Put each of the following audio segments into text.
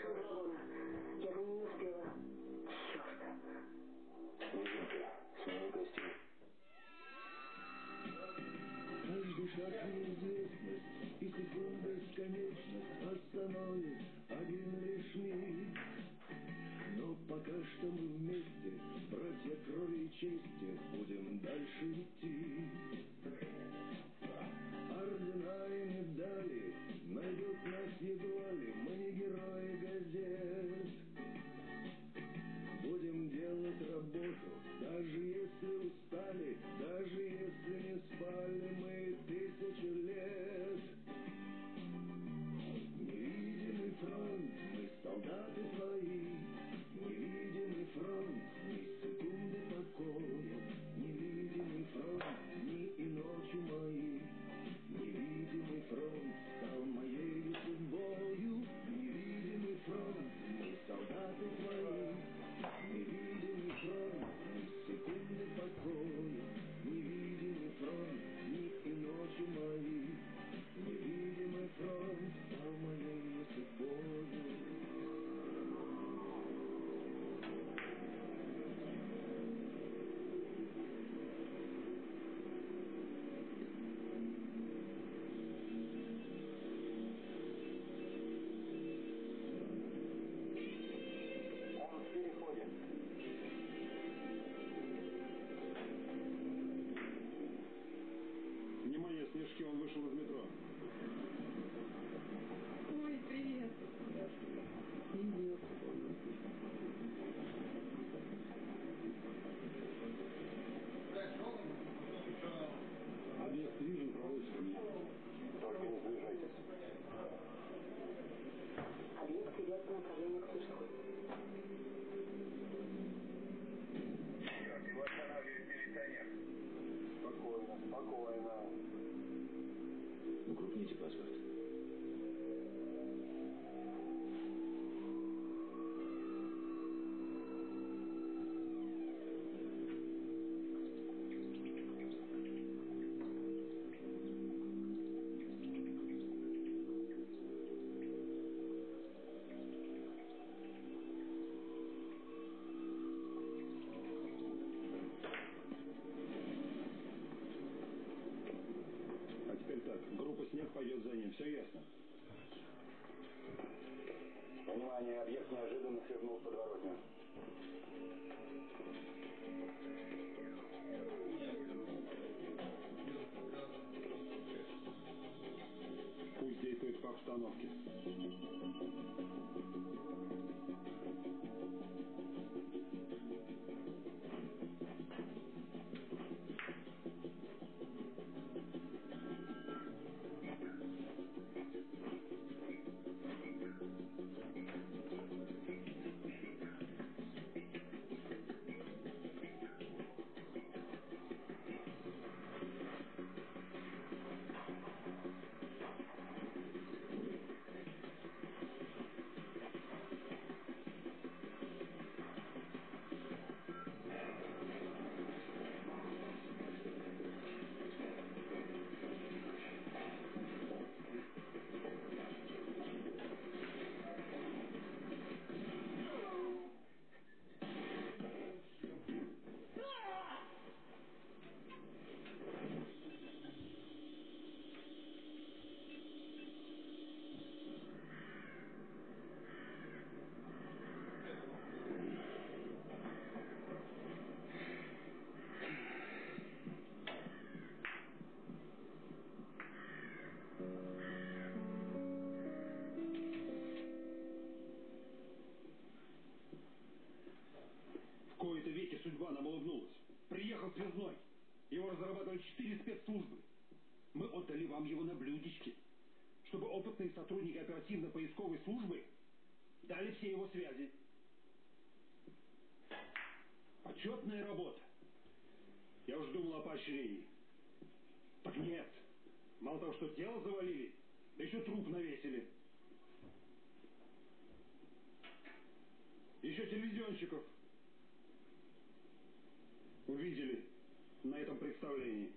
из вагона. Я бы не успела. Черт. Снежинка, смени костюм. Каждый шаг неизвестность и секунда бесконечность остановит один лишь миг. Но пока что мы вместе, братья крови и чести, будем дальше идти. Ордена и медали найдут нас мы не герои газет. Будем делать работу, даже если устали, даже если по направлению к Сушку. Черт, его останавливает милиционер. Спокойно, спокойно. Укрупните паспорт. Пойдет за ним, все ясно? Внимание, объект неожиданно свернул в подворотню. Пусть действует по обстановке. Службы дали все его связи. Почетная работа. Я уж думал о поощрении. Так нет. Мало того, что тело завалили, да еще труп навесили. Еще телевизионщиков увидели на этом представлении.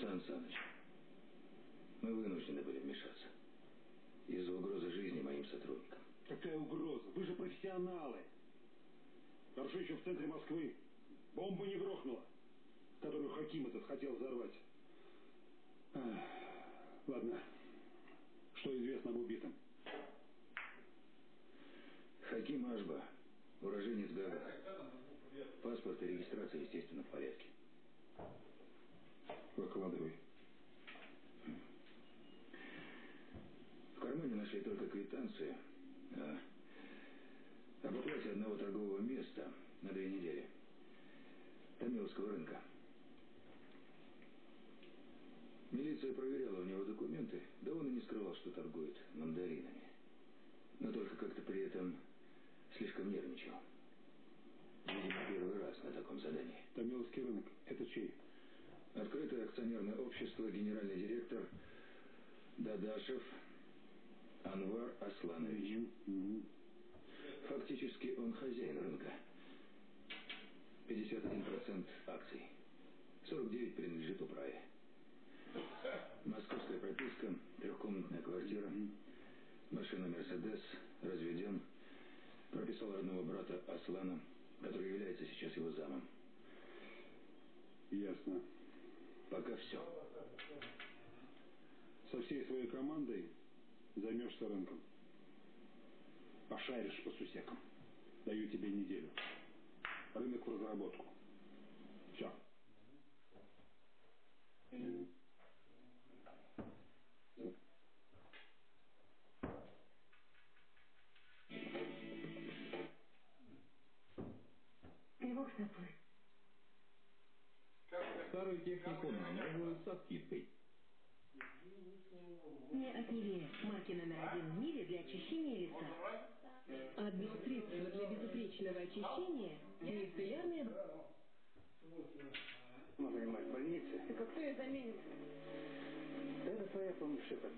Сан Саныч, Мы вынуждены были вмешаться. Из-за угрозы жизни моим сотрудникам. Какая угроза? Вы же профессионалы. Хорошо еще в центре Москвы. Бомба не грохнула, которую Хаким этот хотел взорвать. Ах, ладно. Что известно об убитом? Хаким Ашба, уроженец Гага. Паспорт и регистрация, естественно, в порядке. Выкладывай. В кармане нашли только квитанцию а, об оплате одного торгового места на две недели. Томиловского рынка. Милиция проверяла у него документы, да он и не скрывал, что торгует мандаринами. Но только как-то при этом слишком нервничал. Видимо, первый раз на таком задании. Томиловский рынок. Это чей? Открытое акционерное общество, генеральный директор Дадашев Анвар Асланович. Фактически он хозяин рынка. 51% акций. 49 принадлежит управе. Московская прописка, трехкомнатная квартира, машина «Мерседес», разведен, прописал родного брата Аслана, который является сейчас его замом. Ясно. Пока все. Со всей своей командой займешься рынком. Пошаришь по сусекам. Даю тебе неделю. Рынок в разработку. Все. Пивок заплыл. Старую технику на новую со скидкой. Не от Нивея. Марки номер один в мире для очищения лица. Одно средство для безупречного очищения – мицеллярное... Ну, занимаюсь в больнице. Так а кто ее заменит? Это твоя помощь, Шепард.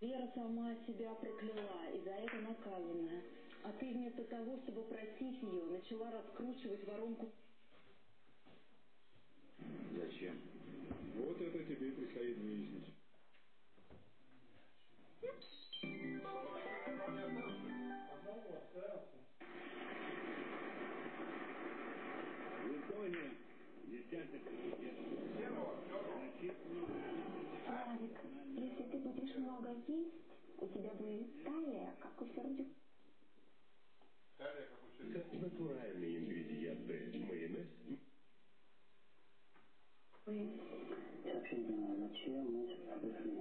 Вера сама себя прокляла и за это наказана. А ты вместо того, чтобы простить ее, начала раскручивать воронку. Зачем? Вот это тебе и предстоит выяснить. Япония. Десяток Славик, если ты будешь много есть, у тебя будет талия, как у Сердюка. Натуральные ингредиенты. Майонез. Вообще не понимаю, зачем сюда пришли?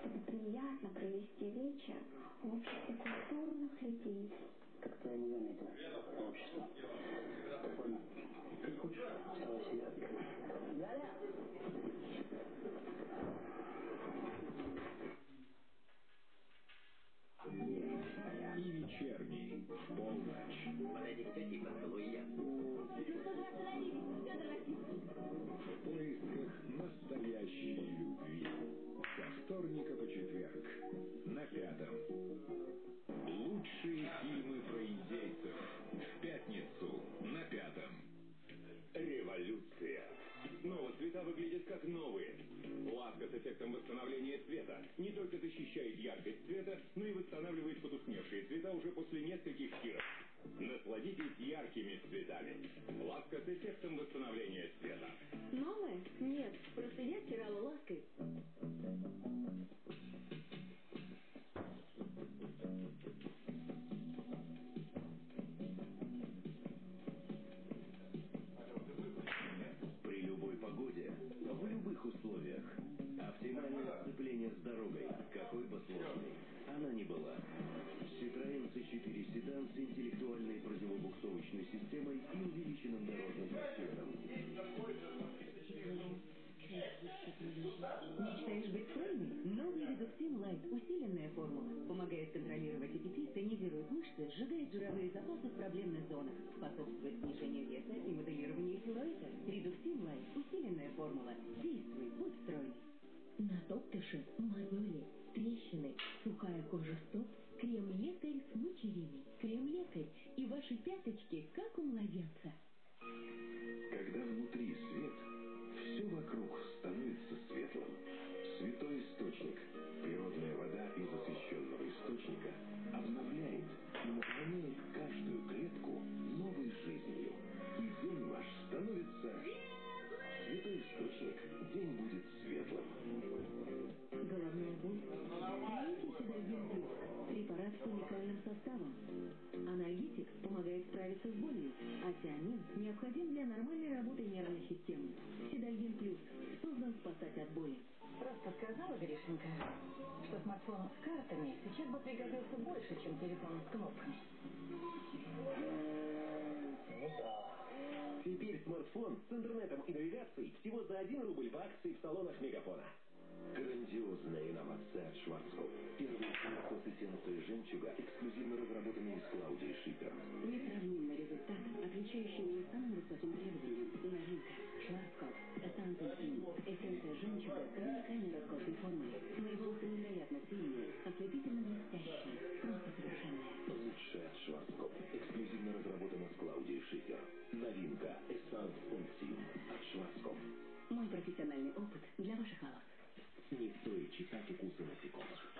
Чтобы приятно провести вечер в обществе культурных людей. Как-то я не заметил. Общество. Спокойно. Ты хочешь? Оставайся, я... Галя! И вечерний. В полночь. Подойди к тете и поцелуй я. Какой бы сложной она ни была. Citroёn C4 седан с интеллектуальной противобуксовочной системой и увеличенным дорожным просветом. Мечтаешь быть стройной? Новый редуктин лайт. Усиленная формула. Помогает контролировать аппетит, тонизирует мышцы, сжигает жировые запасы в проблемных зонах. Способствует снижению веса и моделированию силуэта. Редуктин лайт. Усиленная формула. Действуй, будь стройный. Натоптыши, мозоли, трещины, сухая кожа стоп, крем-лекарь с мочевиной, крем-лекарь, и ваши пяточки как у младенца. Когда внутри свет, все вокруг становится светлым. Святой источник, природная вода из освященного источника обновляет и наполняет уникальным составом. Анальгетик помогает справиться с болью, а тиамин необходим для нормальной работы нервной системы. Седальгин Плюс создан спасать от боли. Просто сказала Гришенька, что смартфон с картами сейчас бы пригодился больше, чем телефон с кнопками. Теперь смартфон с интернетом и навигацией всего за 1 рубль в акции в салонах Мегафона. Грандиозная инновация от Шварцкопф. Первый смартфон с эссенцией жемчуга, эксклюзивно разработанный с Клаудией Шипер. Несравнимый результат, отвечающий не самым высоким требованиям. Новинка. Шварцкопф. Эссанс интим. Эссенция жемчуга с уникальной роскошной. Шварцкопф. Эксклюзивно разработано с Клаудией Шипер. Новинка. Эссанс интим от Шварцкопф. Мой профессиональный опыт для ваших волос. Не стоит читать укусы насекомых.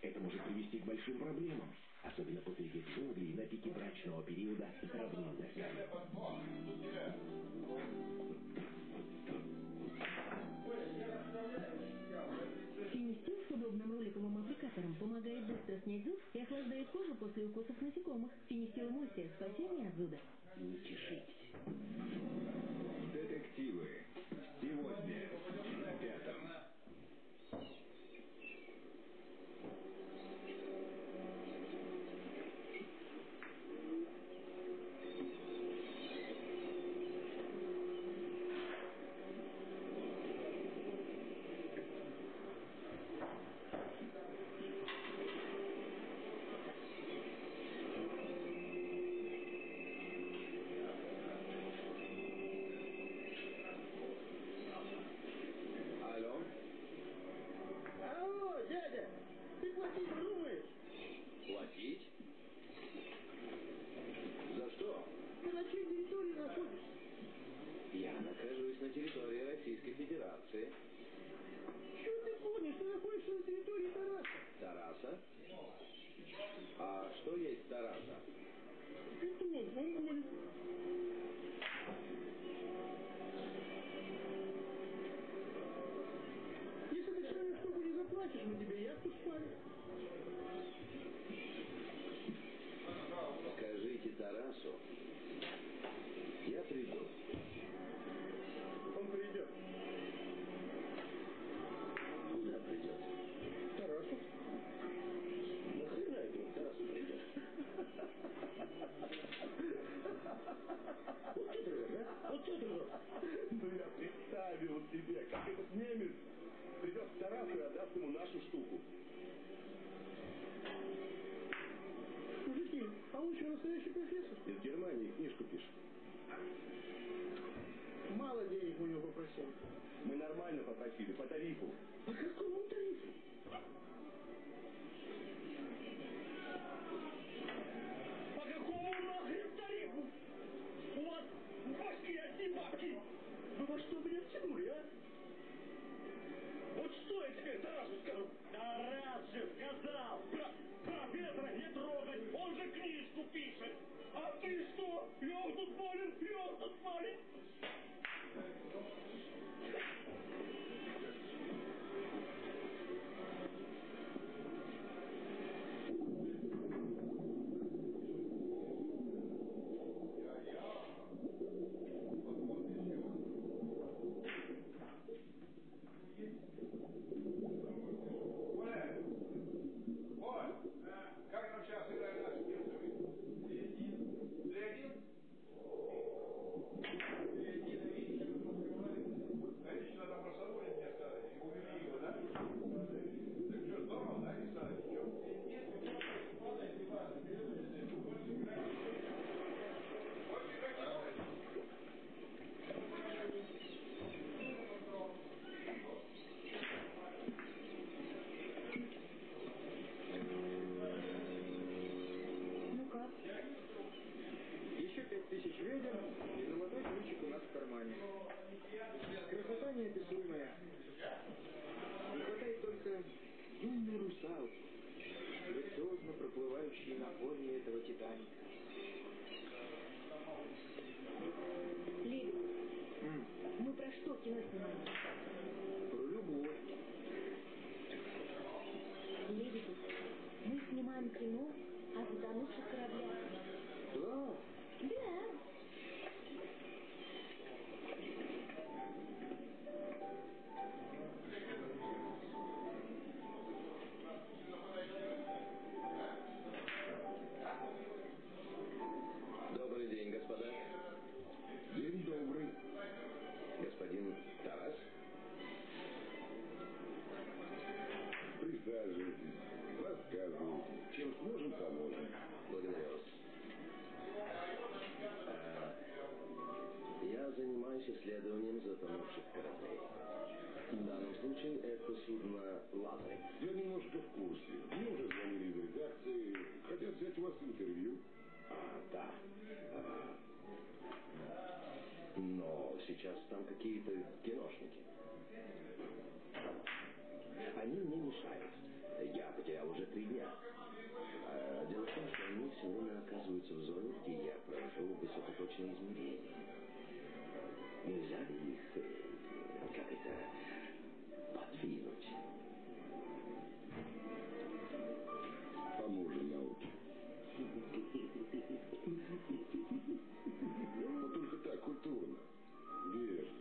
Это может привести к большим проблемам, особенно посреди джунглей на пике брачного периода с равнинных удобным роликовым аппликатором помогает быстро снять зуд и охлаждает кожу после укусов насекомых. Финистил эмульсия спасение от зуда. Не чешись. Как нам сейчас играть наши немцами? Три-один? Три-один? Конечно, там про Садовник мне сказали. И увели его, да? Так что, здорово, да, не стали ничего? Больше играть не надо. Ну как? Еще пять тысяч ведер, и золотой ключик у нас в кармане. Красота неописуемая. Не хватает только юной русалки, проплывающей на фоне этого Титаника. М, мы про что кино снимаем помощники. Они мне мешают. Я потерял уже три дня. А дело в том, что они все время оказываются в зоне, где я провожу высокоточные измерения. Нельзя их, э, как это, подвинуть. Поможем науке. Но ну, только так, культурно. Верно.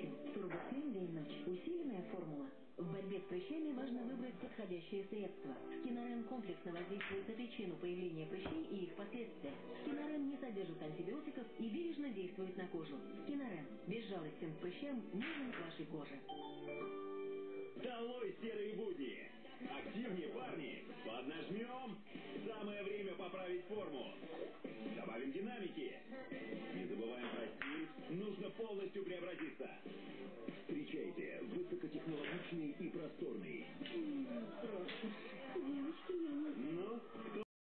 прыщи. Турбофен Вельнач. Усиленная формула. В борьбе с прыщами важно выбрать подходящее средство. Кинорен комплексно воздействует на причину появления прыщей и их последствия. Кинорен не содержит антибиотиков и бережно действует на кожу. Кинорен. Безжалостен к прыщам, нужен вашей коже. Долой серые будни! Активнее, парни! Поднажмем! Самое время поправить форму! Добавим динамики! Не забываем про стиль, нужно полностью преобразиться! Встречайте высокотехнологичный и просторный. Девочки, я. Ну,